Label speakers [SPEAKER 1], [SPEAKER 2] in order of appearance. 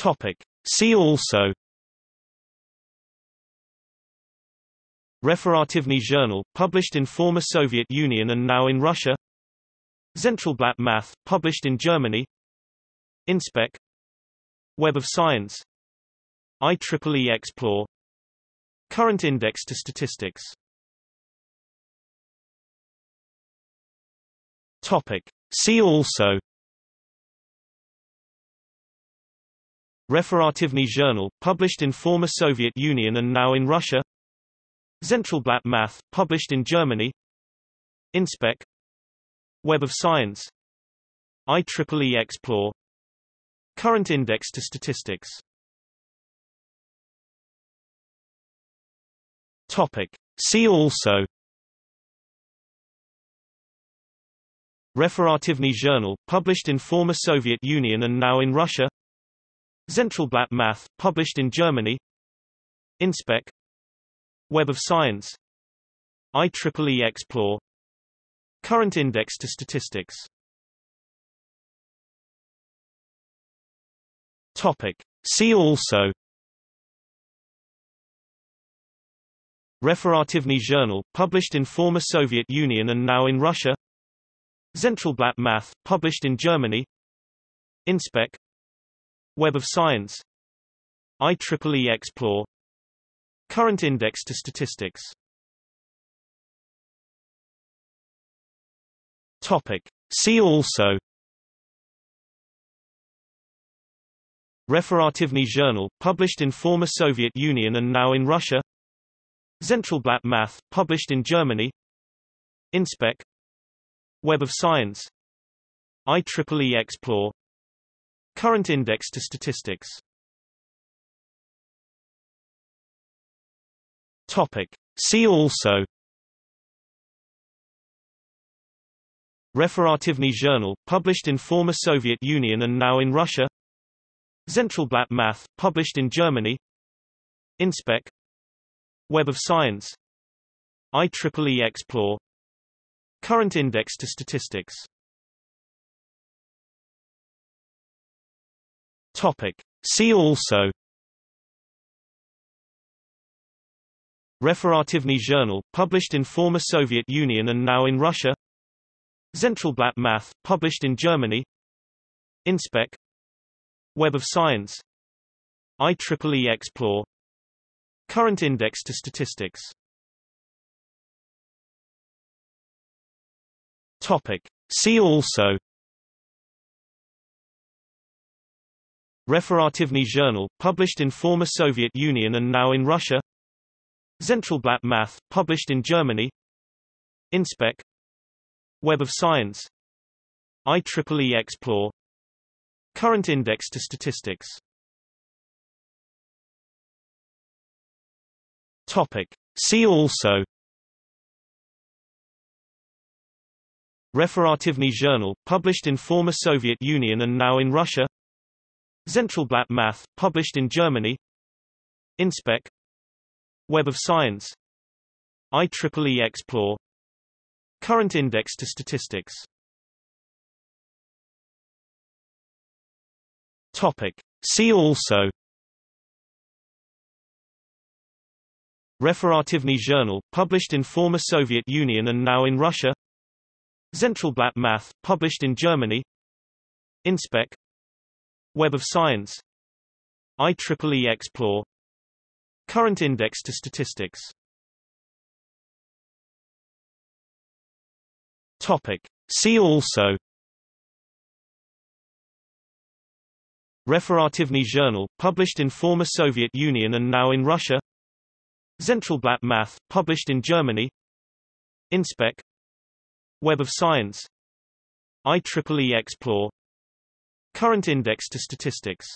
[SPEAKER 1] Topic. See also. Referativny Journal, published in former Soviet Union and now in Russia. Zentralblatt Math, published in Germany. InSpec. Web of Science. IEEE Xplore. Current index to statistics. Topic. See also Referativny Journal, published in former Soviet Union and now in Russia. Zentralblatt Math, published in Germany. InSpec. Web of Science. IEEE Xplore. Current index to statistics. Topic. See also. Referativny Journal, published in former Soviet Union and now in Russia Zentralblatt Math, published in Germany. InSpec. Web of Science. IEEE Xplore. Current index to statistics. Topic. See also. Referativny Journal, published in former Soviet Union and now in Russia. Zentralblatt Math, published in Germany. InSpec Web of Science IEEE Xplore Current index to statistics. Topic. See also. Referativny Journal, published in former Soviet Union and now in Russia. Zentralblatt Math, published in Germany. InSpec. Web of Science. IEEE Xplore Current index to statistics. Topic. See also. Referativny Journal, published in former Soviet Union and now in Russia. Zentralblatt Math, published in Germany. InSpec. Web of Science. IEEE Xplore. Current index to statistics Topic. See also. Referativny Journal, published in former Soviet Union and now in Russia. Zentralblatt Math, published in Germany. InSpec. Web of Science. IEEE Xplore. Current index to statistics. Topic. See also Referativny Journal, published in former Soviet Union and now in Russia. Zentralblatt Math, published in Germany. InSpec. Web of Science. IEEE Xplore. Current index to statistics. Topic. See also. Referativny Journal, published in former Soviet Union and now in Russia Zentralblatt Math, published in Germany. InSpec. Web of Science. IEEE Xplore. Current index to statistics. Topic. See also. Referativny Journal, published in former Soviet Union and now in Russia. Zentralblatt Math, published in Germany. InSpec Web of Science. IEEE Xplore. Current index to statistics. Topic. See also. Referativny Journal, published in former Soviet Union and now in Russia. Zentralblatt Math, published in Germany. InSpec. Web of Science. IEEE Xplore Current index to statistics